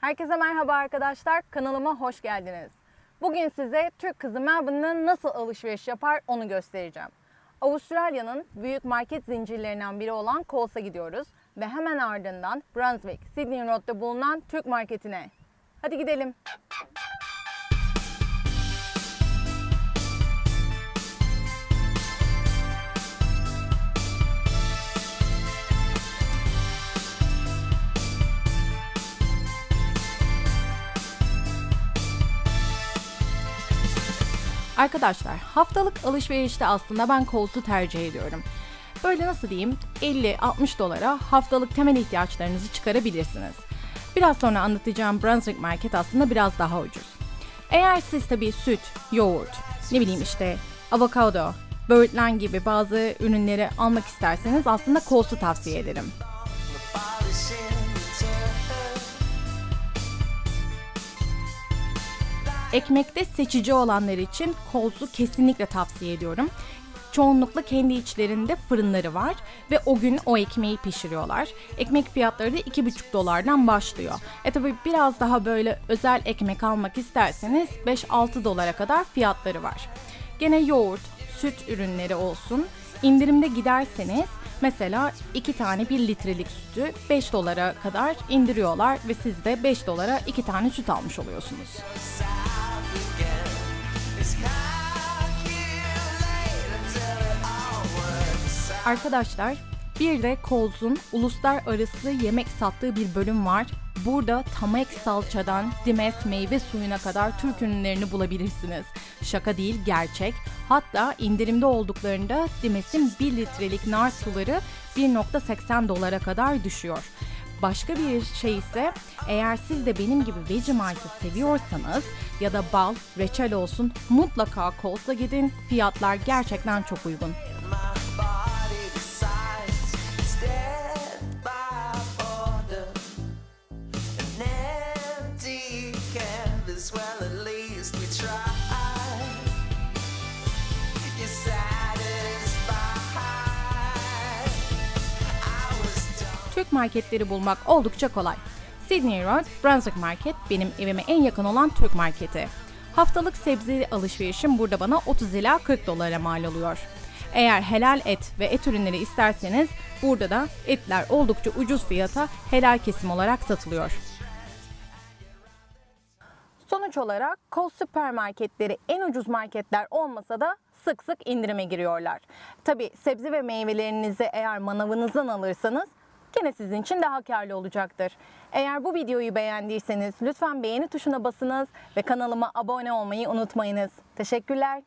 Herkese merhaba arkadaşlar. Kanalıma hoş geldiniz. Bugün size Türk kızı Melbourne'da nasıl alışveriş yapar onu göstereceğim. Avustralya'nın büyük market zincirlerinden biri olan Coles'a gidiyoruz ve hemen ardından Brunswick, Sydney Road'da bulunan Türk marketine. Hadi gidelim. Arkadaşlar haftalık alışverişte aslında ben Coles'u tercih ediyorum. Böyle nasıl diyeyim 50-60 dolara haftalık temel ihtiyaçlarınızı çıkarabilirsiniz. Biraz sonra anlatacağım Brunswick Market aslında biraz daha ucuz. Eğer siz tabii süt, yoğurt, ne bileyim işte avokado, böğürtlen gibi bazı ürünleri almak isterseniz aslında Coles'u tavsiye ederim. Ekmekte seçici olanlar için Coles'u kesinlikle tavsiye ediyorum. Çoğunlukla kendi içlerinde fırınları var ve o gün o ekmeği pişiriyorlar. Ekmek fiyatları da 2,5 dolardan başlıyor. E tabi biraz daha böyle özel ekmek almak isterseniz 5-6 dolara kadar fiyatları var. Gene yoğurt, süt ürünleri olsun. İndirimde giderseniz Mesela 2 tane 1 litrelik sütü 5 dolara kadar indiriyorlar ve siz de 5 dolara 2 tane süt almış oluyorsunuz. Arkadaşlar bir de Coles'un uluslararası yemek sattığı bir bölüm var. Burada tamek salçadan dimes meyve suyuna kadar Türk ürünlerini bulabilirsiniz. Şaka değil gerçek. Hatta indirimde olduklarında Dimes'in 1 litrelik nar suları 1.80 dolara kadar düşüyor. Başka bir şey ise eğer siz de benim gibi Vegemart'ı seviyorsanız ya da bal, reçel olsun mutlaka Coles'a gidin. Fiyatlar gerçekten çok uygun. Türk marketleri bulmak oldukça kolay. Sydney Road, Brunswick Market benim evime en yakın olan Türk marketi. Haftalık sebze alışverişim burada bana 30 ila 40 dolara mal oluyor. Eğer helal et ve et ürünleri isterseniz burada da etler oldukça ucuz fiyata helal kesim olarak satılıyor. Sonuç olarak Coles süpermarketleri en ucuz marketler olmasa da sık sık indirime giriyorlar. Tabi sebze ve meyvelerinizi eğer manavınızdan alırsanız gene sizin için daha karlı olacaktır. Eğer bu videoyu beğendiyseniz lütfen beğeni tuşuna basınız ve kanalıma abone olmayı unutmayınız. Teşekkürler.